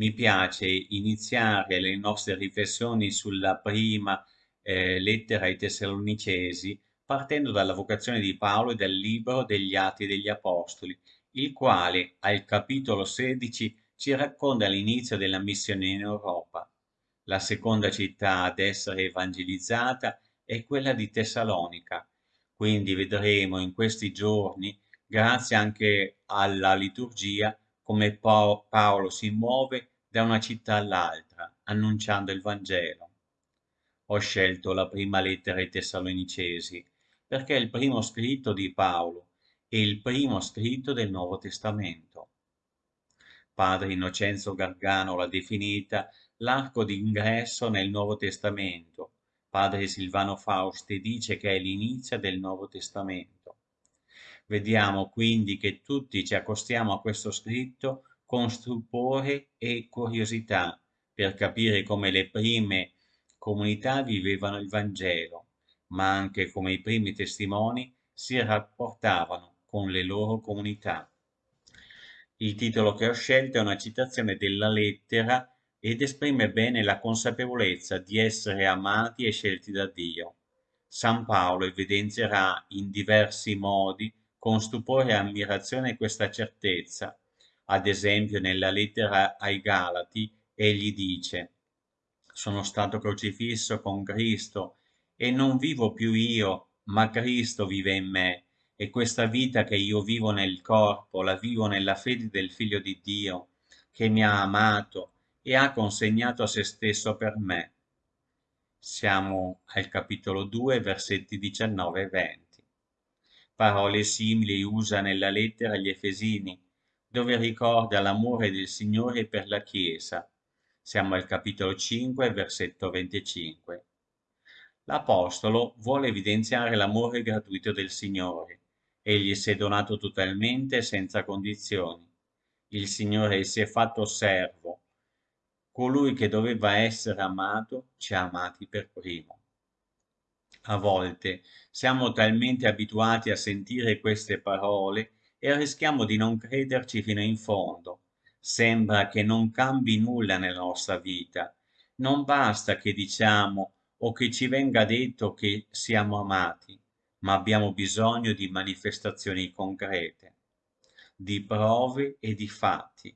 mi piace iniziare le nostre riflessioni sulla prima eh, lettera ai Tessalonicesi partendo dalla vocazione di Paolo e dal libro degli Atti degli Apostoli, il quale al capitolo 16 ci racconta l'inizio della missione in Europa. La seconda città ad essere evangelizzata è quella di Tessalonica. Quindi vedremo in questi giorni, grazie anche alla liturgia, come Paolo si muove da una città all'altra, annunciando il Vangelo. Ho scelto la prima lettera ai Tessalonicesi perché è il primo scritto di Paolo e il primo scritto del Nuovo Testamento. Padre Innocenzo Gargano l'ha definita l'arco d'ingresso nel Nuovo Testamento. Padre Silvano Fausti dice che è l'inizio del Nuovo Testamento. Vediamo quindi che tutti ci accostiamo a questo scritto con stupore e curiosità per capire come le prime comunità vivevano il Vangelo ma anche come i primi testimoni si rapportavano con le loro comunità. Il titolo che ho scelto è una citazione della lettera ed esprime bene la consapevolezza di essere amati e scelti da Dio. San Paolo evidenzierà in diversi modi con stupore e ammirazione questa certezza. Ad esempio nella lettera ai Galati egli dice Sono stato crocifisso con Cristo e non vivo più io, ma Cristo vive in me, e questa vita che io vivo nel corpo, la vivo nella fede del Figlio di Dio, che mi ha amato e ha consegnato a se stesso per me. Siamo al capitolo 2, versetti 19 e 20. Parole simili usa nella lettera agli Efesini, dove ricorda l'amore del Signore per la Chiesa. Siamo al capitolo 5, versetto 25. L'Apostolo vuole evidenziare l'amore gratuito del Signore. Egli si è donato totalmente senza condizioni. Il Signore si è fatto servo. Colui che doveva essere amato ci ha amati per primo. A volte siamo talmente abituati a sentire queste parole e rischiamo di non crederci fino in fondo. Sembra che non cambi nulla nella nostra vita. Non basta che diciamo o che ci venga detto che siamo amati, ma abbiamo bisogno di manifestazioni concrete, di prove e di fatti.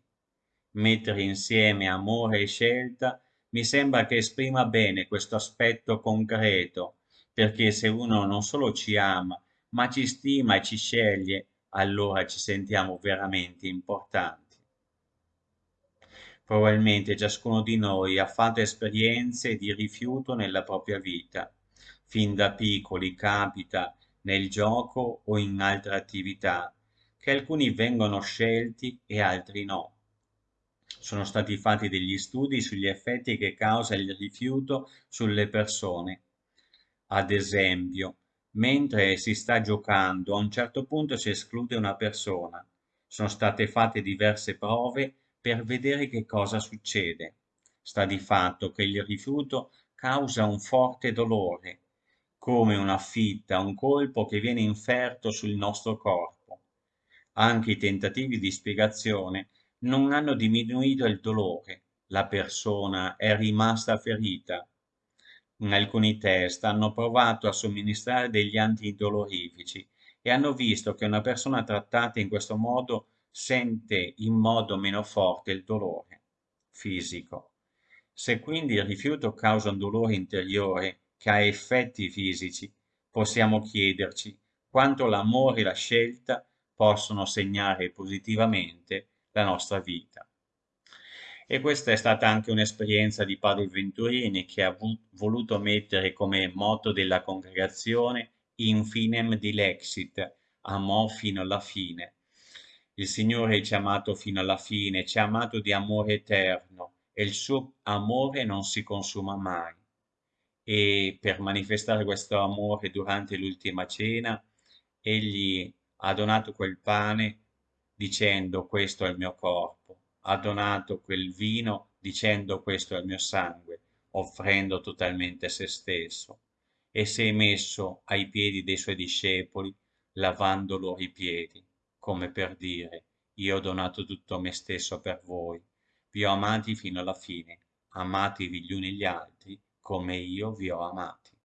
Mettere insieme amore e scelta mi sembra che esprima bene questo aspetto concreto, perché se uno non solo ci ama, ma ci stima e ci sceglie, allora ci sentiamo veramente importanti. Probabilmente ciascuno di noi ha fatto esperienze di rifiuto nella propria vita. Fin da piccoli capita nel gioco o in altre attività che alcuni vengono scelti e altri no. Sono stati fatti degli studi sugli effetti che causa il rifiuto sulle persone. Ad esempio, mentre si sta giocando, a un certo punto si esclude una persona. Sono state fatte diverse prove per vedere che cosa succede. Sta di fatto che il rifiuto causa un forte dolore, come una fitta, un colpo che viene inferto sul nostro corpo. Anche i tentativi di spiegazione non hanno diminuito il dolore, la persona è rimasta ferita. In alcuni test hanno provato a somministrare degli antidolorifici e hanno visto che una persona trattata in questo modo sente in modo meno forte il dolore fisico. Se quindi il rifiuto causa un dolore interiore che ha effetti fisici, possiamo chiederci quanto l'amore e la scelta possono segnare positivamente la nostra vita. E questa è stata anche un'esperienza di Padre Venturini che ha voluto mettere come motto della congregazione in finem dilexit, amò fino alla fine, il Signore ci ha amato fino alla fine, ci ha amato di amore eterno e il suo amore non si consuma mai. E per manifestare questo amore durante l'ultima cena, egli ha donato quel pane dicendo questo è il mio corpo, ha donato quel vino dicendo questo è il mio sangue, offrendo totalmente se stesso, e si è messo ai piedi dei suoi discepoli, lavando loro i piedi come per dire io ho donato tutto me stesso per voi, vi ho amati fino alla fine, amatevi gli uni gli altri come io vi ho amato.